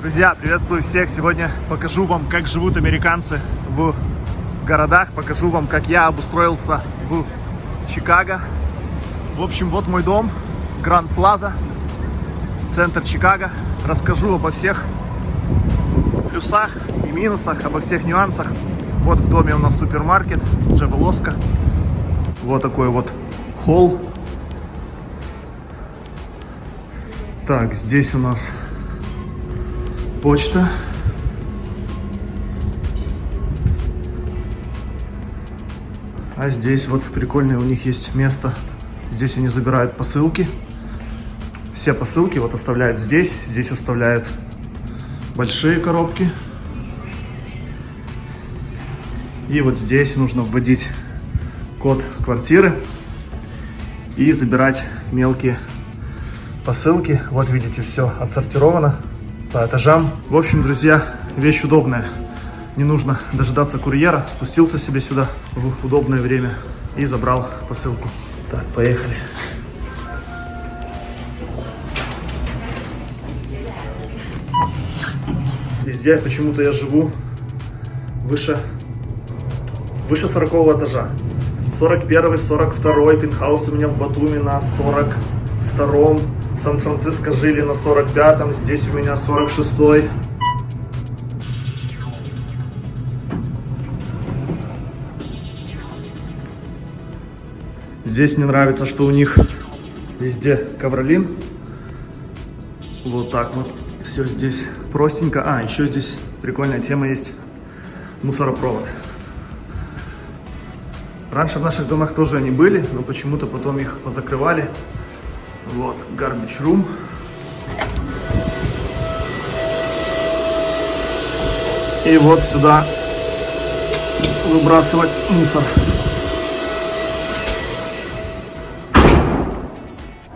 Друзья, приветствую всех! Сегодня покажу вам, как живут американцы в городах. Покажу вам, как я обустроился в Чикаго. В общем, вот мой дом, Гранд Плаза, центр Чикаго. Расскажу обо всех плюсах и минусах, обо всех нюансах. Вот в доме у нас супермаркет, Джавелоска. Вот такой вот холл. Так, здесь у нас почта. А здесь вот прикольное у них есть место. Здесь они забирают посылки. Все посылки вот оставляют здесь. Здесь оставляют большие коробки. И вот здесь нужно вводить код квартиры и забирать мелкие посылки. Вот видите, все отсортировано по этажам. В общем, друзья, вещь удобная. Не нужно дожидаться курьера. Спустился себе сюда в удобное время и забрал посылку. Так, поехали. Везде почему-то я живу выше, выше 40 этажа. 41 42 пентхаус у меня в Батуми на 42 Сан-Франциско жили на 45-м, здесь у меня 46-й. Здесь мне нравится, что у них везде ковролин. Вот так вот. Все здесь простенько. А, еще здесь прикольная тема есть. Мусоропровод. Раньше в наших домах тоже они были, но почему-то потом их позакрывали. Вот, garbage room. И вот сюда выбрасывать мусор.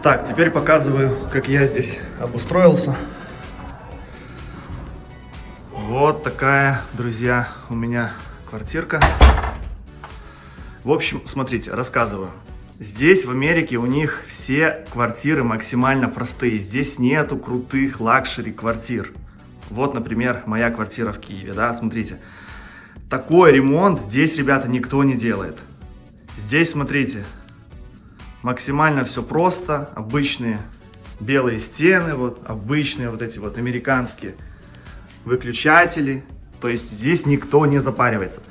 Так, теперь показываю, как я здесь обустроился. Вот такая, друзья, у меня квартирка. В общем, смотрите, рассказываю. Здесь, в Америке, у них все квартиры максимально простые. Здесь нету крутых luxury квартир. Вот, например, моя квартира в Киеве, да, смотрите. Такой ремонт здесь, ребята, никто не делает. Здесь, смотрите, максимально все просто. Обычные белые стены, вот, обычные вот эти вот американские выключатели. То есть здесь никто не запаривается.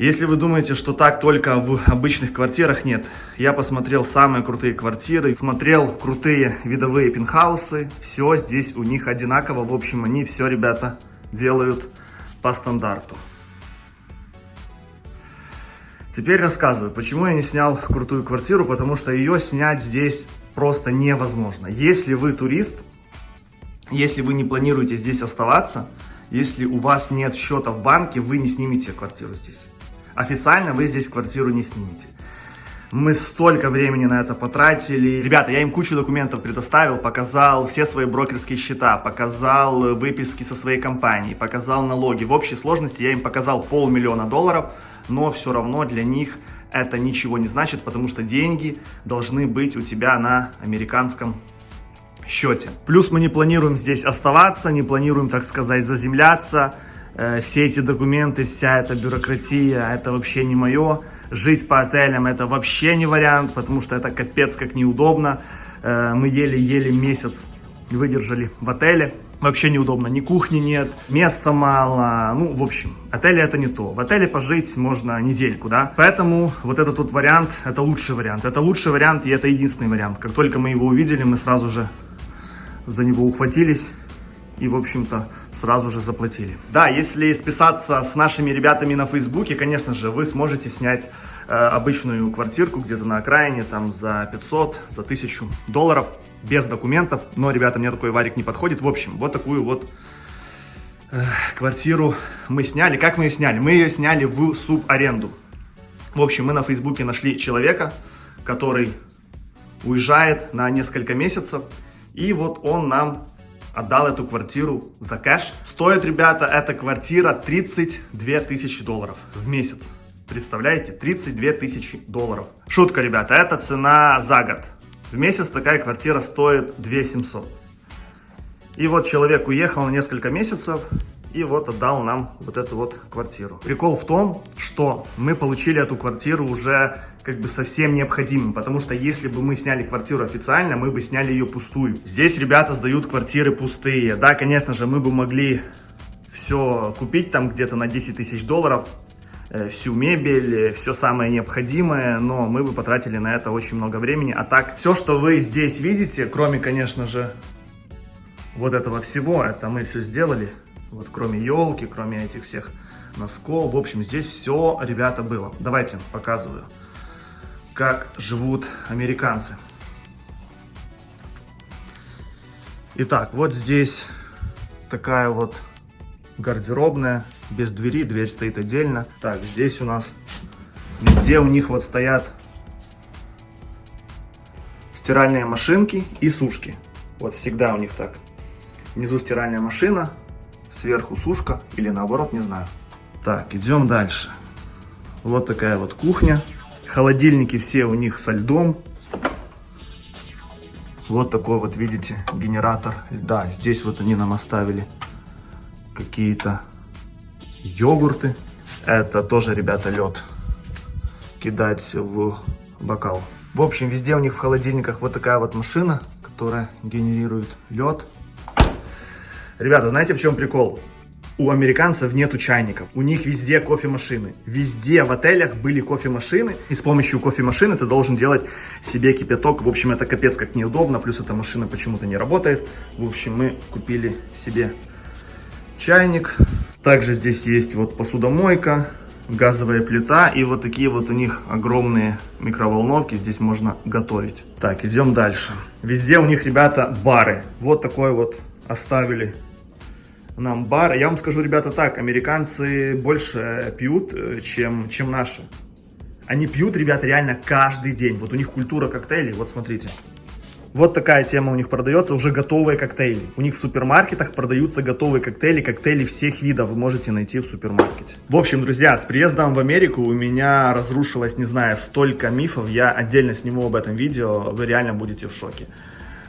Если вы думаете, что так только в обычных квартирах, нет. Я посмотрел самые крутые квартиры, смотрел крутые видовые пентхаусы. Все здесь у них одинаково. В общем, они все, ребята, делают по стандарту. Теперь рассказываю, почему я не снял крутую квартиру, потому что ее снять здесь просто невозможно. Если вы турист, если вы не планируете здесь оставаться, если у вас нет счета в банке, вы не снимете квартиру здесь. Официально вы здесь квартиру не снимете. Мы столько времени на это потратили. Ребята, я им кучу документов предоставил, показал все свои брокерские счета, показал выписки со своей компании, показал налоги. В общей сложности я им показал полмиллиона долларов, но все равно для них это ничего не значит, потому что деньги должны быть у тебя на американском счете. Плюс мы не планируем здесь оставаться, не планируем, так сказать, заземляться. Э, все эти документы, вся эта бюрократия, это вообще не мое. Жить по отелям это вообще не вариант, потому что это капец как неудобно. Э, мы еле-еле месяц выдержали в отеле. Вообще неудобно, ни кухни нет, места мало, ну, в общем, отели это не то. В отеле пожить можно недельку, да, поэтому вот этот вот вариант, это лучший вариант. Это лучший вариант и это единственный вариант. Как только мы его увидели, мы сразу же за него ухватились и, в общем-то, сразу же заплатили. Да, если списаться с нашими ребятами на Фейсбуке, конечно же, вы сможете снять э, обычную квартирку где-то на окраине, там, за 500, за 1000 долларов, без документов. Но, ребята, мне такой варик не подходит. В общем, вот такую вот э, квартиру мы сняли. Как мы ее сняли? Мы ее сняли в субаренду. В общем, мы на Фейсбуке нашли человека, который уезжает на несколько месяцев. И вот он нам отдал эту квартиру за кэш. Стоит, ребята, эта квартира 32 тысячи долларов в месяц. Представляете? 32 тысячи долларов. Шутка, ребята, это цена за год. В месяц такая квартира стоит 2 700. И вот человек уехал на несколько месяцев, и вот отдал нам вот эту вот квартиру. Прикол в том, что мы получили эту квартиру уже как бы совсем необходимым, потому что если бы мы сняли квартиру официально, мы бы сняли ее пустую. Здесь ребята сдают квартиры пустые. Да, конечно же, мы бы могли все купить там где-то на 10 тысяч долларов, э, всю мебель, э, все самое необходимое, но мы бы потратили на это очень много времени. А так, все, что вы здесь видите, кроме, конечно же, вот этого всего, это мы все сделали. Вот кроме елки, кроме этих всех носков. В общем, здесь все, ребята, было. Давайте показываю, как живут американцы. Итак, вот здесь такая вот гардеробная, без двери, дверь стоит отдельно. Так, здесь у нас везде у них вот стоят стиральные машинки и сушки. Вот всегда у них так. Внизу стиральная машина, сверху сушка или наоборот, не знаю. Так, идем дальше. Вот такая вот кухня. Холодильники все у них со льдом. Вот такой вот, видите, генератор льда. Здесь вот они нам оставили какие-то йогурты. Это тоже, ребята, лед. Кидать в бокал. В общем, везде у них в холодильниках вот такая вот машина, которая генерирует лед. Ребята, знаете, в чем прикол? У американцев нету чайников. У них везде кофемашины. Везде в отелях были кофемашины. И с помощью кофемашины ты должен делать себе кипяток. В общем, это капец как неудобно. Плюс эта машина почему-то не работает. В общем, мы купили себе чайник. Также здесь есть вот посудомойка, газовая плита и вот такие вот у них огромные микроволновки. Здесь можно готовить. Так, идем дальше. Везде у них, ребята, бары. Вот такой вот оставили нам бар. Я вам скажу, ребята, так, американцы больше пьют, э, чем, чем наши. Они пьют, ребята, реально каждый день. Вот у них культура коктейлей, вот смотрите. Вот такая тема у них продается, уже готовые коктейли. У них в супермаркетах продаются готовые коктейли, коктейли всех видов вы можете найти в супермаркете. В общем, друзья, с приездом в Америку у меня разрушилось, не знаю, столько мифов. Я отдельно сниму об этом видео, вы реально будете в шоке.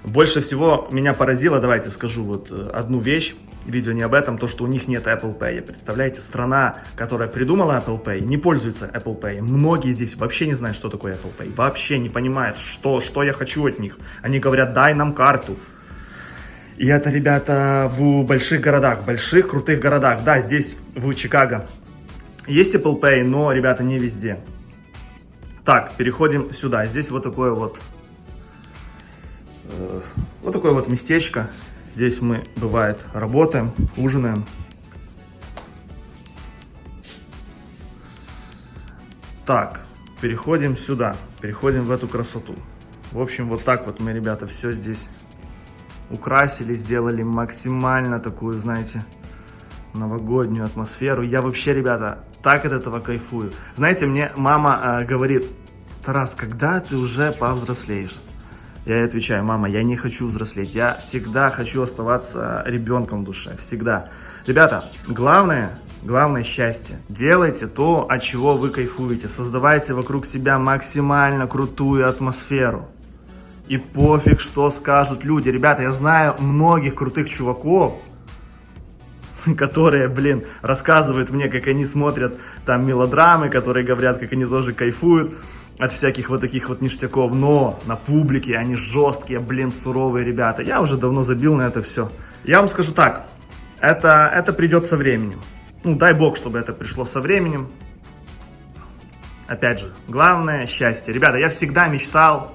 Больше всего меня поразило, давайте скажу вот э, одну вещь видео не об этом, то, что у них нет Apple Pay. Представляете, страна, которая придумала Apple Pay, не пользуется Apple Pay. Многие здесь вообще не знают, что такое Apple Pay. Вообще не понимают, что, что я хочу от них. Они говорят, дай нам карту. И это, ребята, в больших городах, в больших крутых городах. Да, здесь, в Чикаго, есть Apple Pay, но, ребята, не везде. Так, переходим сюда. Здесь вот такое вот, э, вот такое вот местечко. Здесь мы, бывает, работаем, ужинаем. Так, переходим сюда, переходим в эту красоту. В общем, вот так вот мы, ребята, все здесь украсили, сделали максимально такую, знаете, новогоднюю атмосферу. Я вообще, ребята, так от этого кайфую. Знаете, мне мама э, говорит, Тарас, когда ты уже повзрослеешь? Я ей отвечаю, мама, я не хочу взрослеть, я всегда хочу оставаться ребенком в душе, всегда. Ребята, главное, главное счастье. Делайте то, от чего вы кайфуете, создавайте вокруг себя максимально крутую атмосферу. И пофиг, что скажут люди. Ребята, я знаю многих крутых чуваков, которые, блин, рассказывают мне, как они смотрят там мелодрамы, которые говорят, как они тоже кайфуют от всяких вот таких вот ништяков, но на публике они жесткие, блин, суровые ребята. Я уже давно забил на это все. Я вам скажу так, это, это придет со временем. Ну, дай бог, чтобы это пришло со временем. Опять же, главное счастье. Ребята, я всегда мечтал,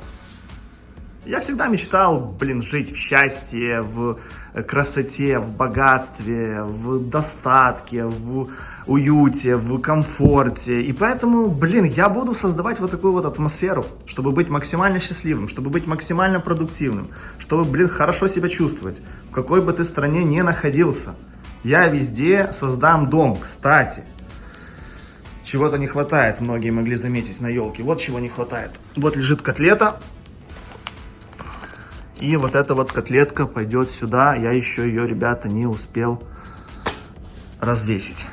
я всегда мечтал, блин, жить в счастье, в красоте, в богатстве, в достатке, в уюте, в комфорте. И поэтому, блин, я буду создавать вот такую вот атмосферу, чтобы быть максимально счастливым, чтобы быть максимально продуктивным, чтобы, блин, хорошо себя чувствовать, в какой бы ты стране ни находился. Я везде создам дом, кстати. Чего-то не хватает, многие могли заметить на елке. Вот чего не хватает. Вот лежит котлета, и вот эта вот котлетка пойдет сюда. Я еще ее, ребята, не успел развесить.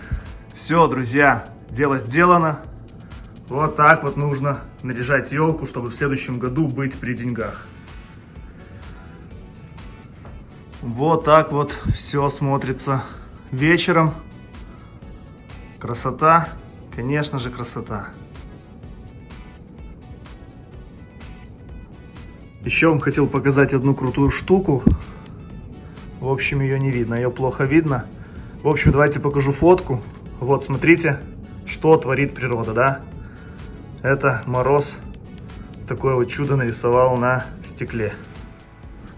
Все, друзья, дело сделано. Вот так вот нужно наряжать елку, чтобы в следующем году быть при деньгах. Вот так вот все смотрится вечером. Красота, конечно же, красота. Еще вам хотел показать одну крутую штуку. В общем, ее не видно, ее плохо видно. В общем, давайте покажу фотку. Вот, смотрите, что творит природа, да? Это мороз такое вот чудо нарисовал на стекле.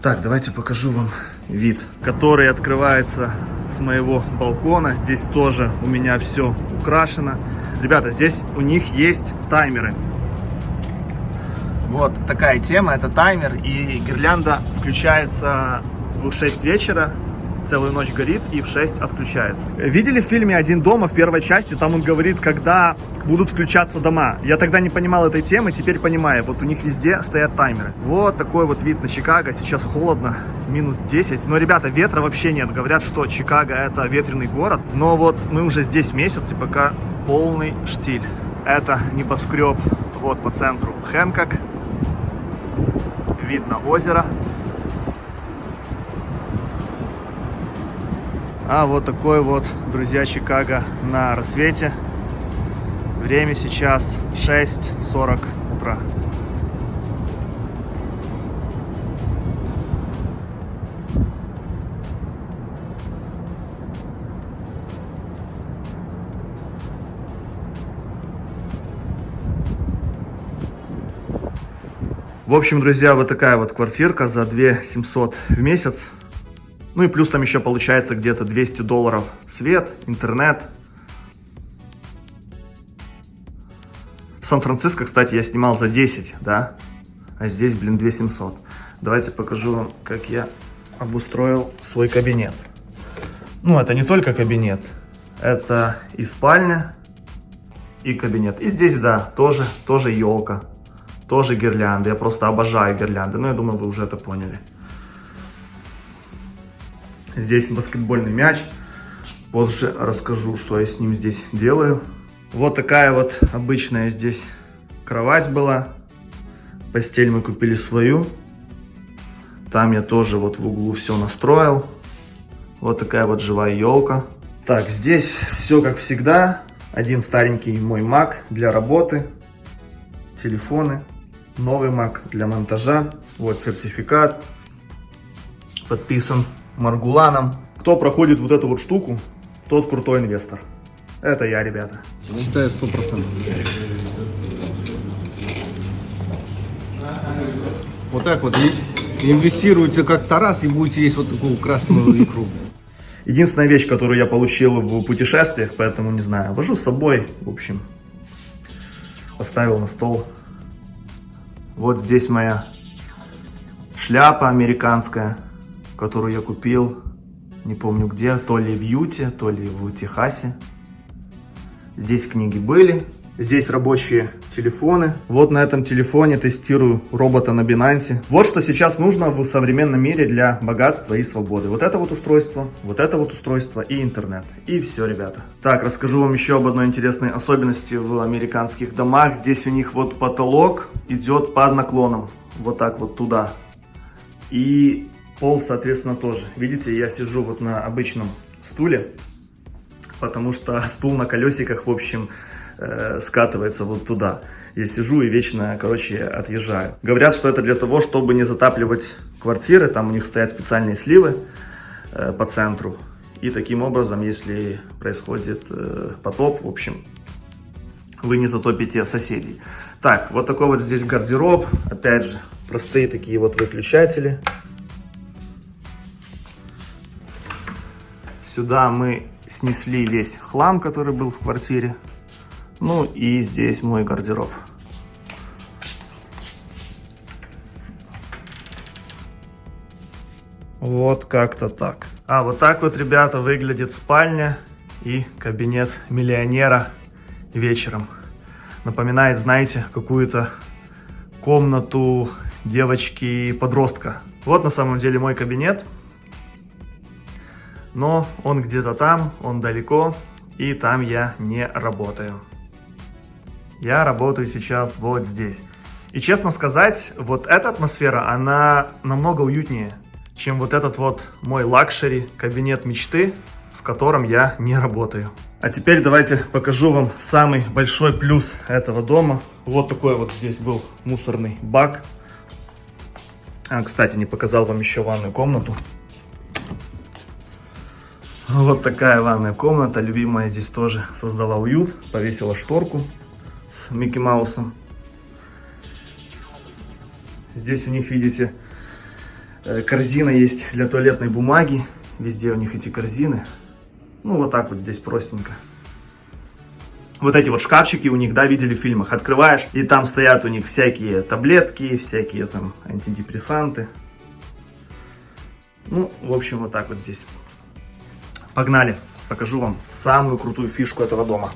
Так, давайте покажу вам вид, который открывается с моего балкона. Здесь тоже у меня все украшено. Ребята, здесь у них есть таймеры. Вот такая тема, это таймер, и гирлянда включается в 6 вечера, целую ночь горит и в 6 отключается. Видели в фильме «Один дома» в первой части, там он говорит, когда будут включаться дома. Я тогда не понимал этой темы, теперь понимаю. Вот у них везде стоят таймеры. Вот такой вот вид на Чикаго. Сейчас холодно, минус 10. Но, ребята, ветра вообще нет. Говорят, что Чикаго это ветреный город. Но вот мы уже здесь месяц и пока полный штиль. Это небоскреб вот по центру Хэнкок. Видно озеро. А вот такой вот, друзья, Чикаго на рассвете. Время сейчас 6.40 утра. В общем, друзья, вот такая вот квартирка за 2 700 в месяц. Ну и плюс там еще получается где-то 200 долларов свет, интернет. Сан-Франциско, кстати, я снимал за 10, да? А здесь, блин, 2700. Давайте покажу вам, как я обустроил свой кабинет. Ну, это не только кабинет. Это и спальня, и кабинет. И здесь, да, тоже, тоже елка. Тоже гирлянды. Я просто обожаю гирлянды. Ну, я думаю, вы уже это поняли. Здесь баскетбольный мяч. Позже расскажу, что я с ним здесь делаю. Вот такая вот обычная здесь кровать была. Постель мы купили свою. Там я тоже вот в углу все настроил. Вот такая вот живая елка. Так, здесь все как всегда. Один старенький мой Mac для работы. Телефоны. Новый Mac для монтажа. Вот сертификат. Подписан Маргуланом. Кто проходит вот эту вот штуку, тот крутой инвестор. Это я, ребята. Считаю 100%. Вот так вот инвестируйте как Тарас и будете есть вот такую красную икру. Единственная вещь, которую я получил в путешествиях, поэтому не знаю, вожу с собой, в общем, поставил на стол. Вот здесь моя шляпа американская которую я купил, не помню где, то ли в Юте, то ли в Техасе. Здесь книги были, здесь рабочие телефоны. Вот на этом телефоне тестирую робота на Binance. Вот что сейчас нужно в современном мире для богатства и свободы. Вот это вот устройство, вот это вот устройство и интернет. И все, ребята. Так, расскажу вам еще об одной интересной особенности в американских домах. Здесь у них вот потолок идет под наклоном. Вот так вот туда. И Пол, соответственно, тоже. Видите, я сижу вот на обычном стуле, потому что стул на колесиках, в общем, э, скатывается вот туда. Я сижу и вечно, короче, отъезжаю. Говорят, что это для того, чтобы не затапливать квартиры, там у них стоят специальные сливы э, по центру. И таким образом, если происходит э, потоп, в общем, вы не затопите соседей. Так, вот такой вот здесь гардероб. Опять же, простые такие вот выключатели. Сюда мы снесли весь хлам, который был в квартире. Ну и здесь мой гардероб. Вот как-то так. А вот так вот, ребята, выглядит спальня и кабинет миллионера вечером. Напоминает, знаете, какую-то комнату девочки-подростка. Вот на самом деле мой кабинет но он где-то там, он далеко, и там я не работаю. Я работаю сейчас вот здесь. И честно сказать, вот эта атмосфера, она намного уютнее, чем вот этот вот мой luxury кабинет мечты, в котором я не работаю. А теперь давайте покажу вам самый большой плюс этого дома. Вот такой вот здесь был мусорный бак. А, кстати, не показал вам еще ванную комнату. Вот такая ванная комната. Любимая здесь тоже создала уют. Повесила шторку с Микки Маусом. Здесь у них, видите, э, корзина есть для туалетной бумаги. Везде у них эти корзины. Ну, вот так вот здесь простенько. Вот эти вот шкафчики у них, да, видели в фильмах. Открываешь, и там стоят у них всякие таблетки, всякие там антидепрессанты. Ну, в общем, вот так вот здесь. Погнали, покажу вам самую крутую фишку этого дома.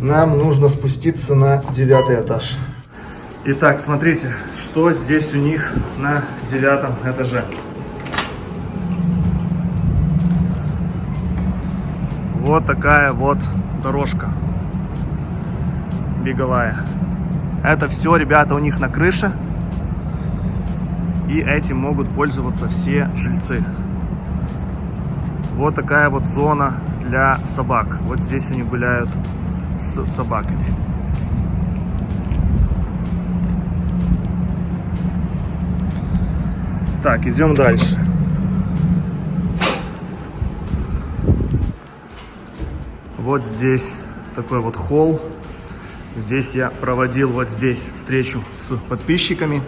Нам нужно спуститься на девятый этаж. Итак, смотрите, что здесь у них на девятом этаже. Вот такая вот дорожка беговая. Это все, ребята, у них на крыше. И этим могут пользоваться все жильцы. Вот такая вот зона для собак. Вот здесь они гуляют с собаками. Так, идем дальше. Вот здесь такой вот холл. Здесь я проводил вот здесь встречу с подписчиками.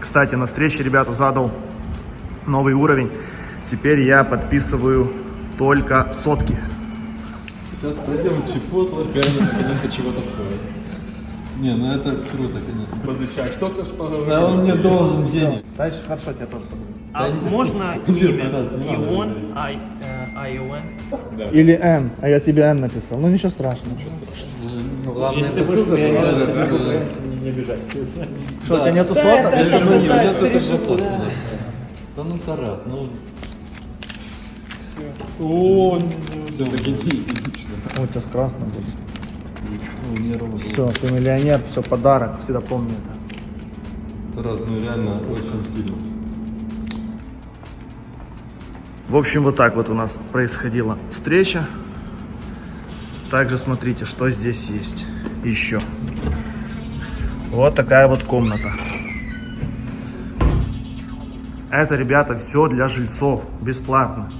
Кстати, на встрече, ребята, задал новый уровень. Теперь я подписываю только сотки. Сейчас пойдем чипот, теперь они наконец-то чего-то стоят. Не, ну это круто, конечно. Позычать. Кто-то ж поговорил. Да он мне должен денег. Дальше хорошо, тебя тоже А можно имя. Ион, Ай, э, Айон? Или Н, а я тебе Н написал. Ну ничего страшного. Если ты будешь не бежать. Что, у тебя нету соток? Я же не знаю, что это двадцатка. Да ну Тарас, ну О, все, иди, у тебя будет. Ну, не ровно. Все, ты миллионер, все, подарок, всегда помни это. Тарас, ну реально очень сильно. В общем, вот так вот у нас происходила встреча. Также смотрите, что здесь есть еще. Вот такая вот комната. Это, ребята, все для жильцов, бесплатно.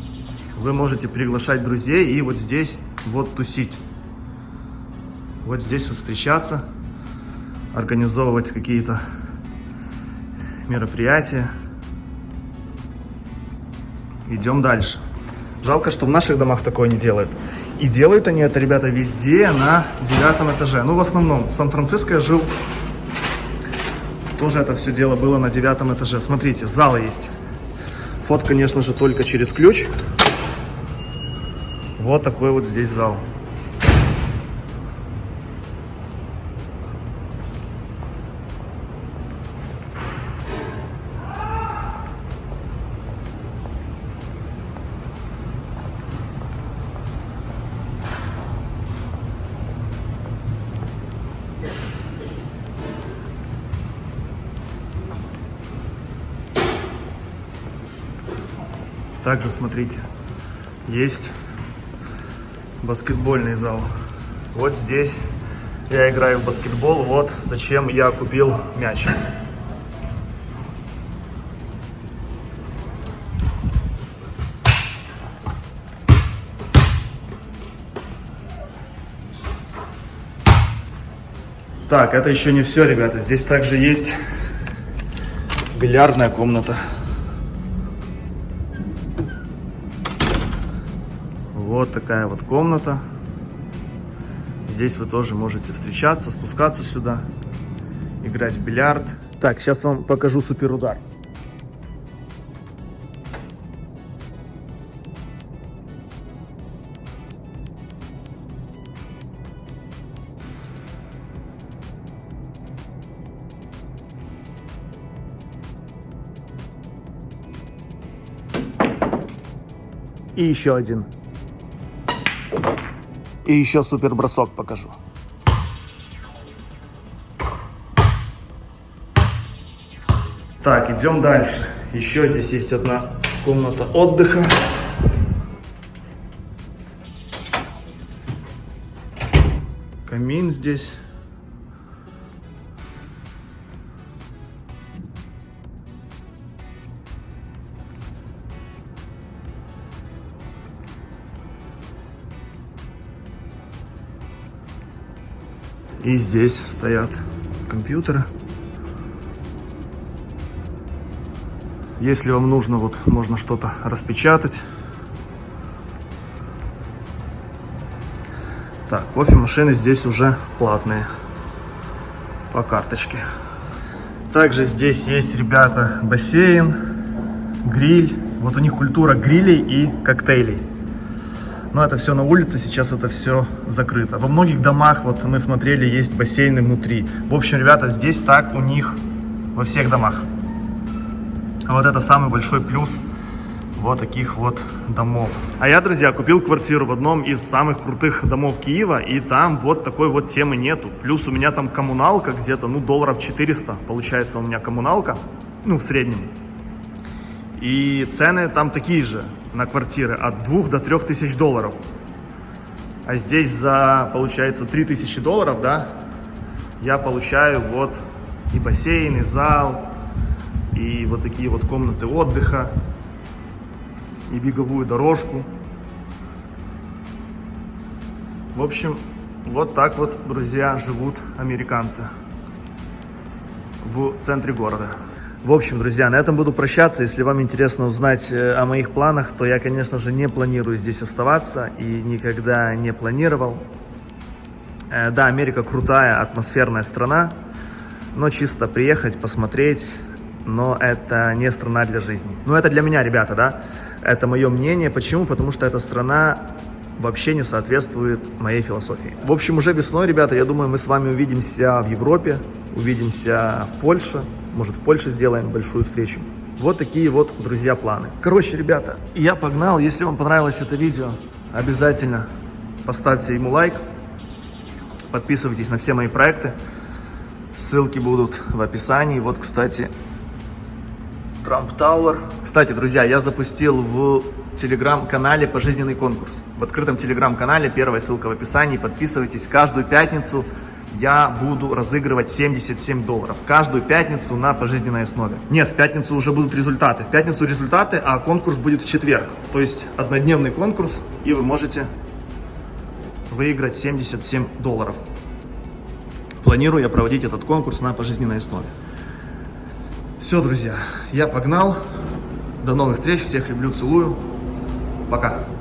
Вы можете приглашать друзей и вот здесь вот тусить. Вот здесь вот встречаться, организовывать какие-то мероприятия. Идем дальше. Жалко, что в наших домах такое не делают. И делают они это, ребята, везде на девятом этаже. Ну, в основном. В Сан-Франциско я жил. Тоже это все дело было на девятом этаже. Смотрите, зал есть. Вход, конечно же, только через ключ. Вот такой вот здесь зал. Также, смотрите, есть баскетбольный зал. Вот здесь я играю в баскетбол. Вот зачем я купил мяч. Так, это еще не все, ребята. Здесь также есть бильярдная комната. Вот такая вот комната. Здесь вы тоже можете встречаться, спускаться сюда, играть в бильярд. Так, сейчас вам покажу суперудар. И еще один. И еще супер бросок покажу. Так, идем дальше. Еще здесь есть одна Комната отдыха. Камин здесь. И здесь стоят компьютеры. Если вам нужно, вот можно что-то распечатать. Так, кофемашины здесь уже платные. По карточке. Также здесь есть, ребята, бассейн, гриль. Вот у них культура грилей и коктейлей. Но это все на улице, сейчас это все закрыто. Во многих домах, вот мы смотрели, есть бассейны внутри. В общем, ребята, здесь так у них во всех домах. Вот это самый большой плюс вот таких вот домов. А я, друзья, купил квартиру в одном из самых крутых домов Киева, и там вот такой вот темы нету. Плюс у меня там коммуналка где-то, ну, долларов 400, получается у меня коммуналка, ну, в среднем. И цены там такие же на квартиры, от 2 до 3 тысяч долларов. А здесь за, получается, 3 тысячи долларов, да, я получаю вот и бассейн, и зал, и вот такие вот комнаты отдыха, и беговую дорожку. В общем, вот так вот, друзья, живут американцы в центре города. В общем, друзья, на этом буду прощаться. Если вам интересно узнать э, о моих планах, то я, конечно же, не планирую здесь оставаться и никогда не планировал. Э, да, Америка крутая, атмосферная страна, но чисто приехать, посмотреть, но это не страна для жизни. Ну, это для меня, ребята, да, это мое мнение. Почему? Потому что эта страна вообще не соответствует моей философии. В общем, уже весной, ребята, я думаю, мы с вами увидимся в Европе, увидимся в Польше, может, в Польше сделаем большую встречу. Вот такие вот, друзья, планы. Короче, ребята, я погнал. Если вам понравилось это видео, обязательно поставьте ему лайк. Подписывайтесь на все мои проекты. Ссылки будут в описании. Вот, кстати, Trump Tower. Кстати, друзья, я запустил в телеграм-канале пожизненный конкурс. В открытом телеграм-канале, первая ссылка в описании. Подписывайтесь каждую пятницу я буду разыгрывать 77 долларов. Каждую пятницу на пожизненной основе. Нет, в пятницу уже будут результаты. В пятницу результаты, а конкурс будет в четверг. То есть однодневный конкурс, и вы можете выиграть 77 долларов. Планирую я проводить этот конкурс на пожизненной основе. Все, друзья, я погнал. До новых встреч. Всех люблю, целую. Пока.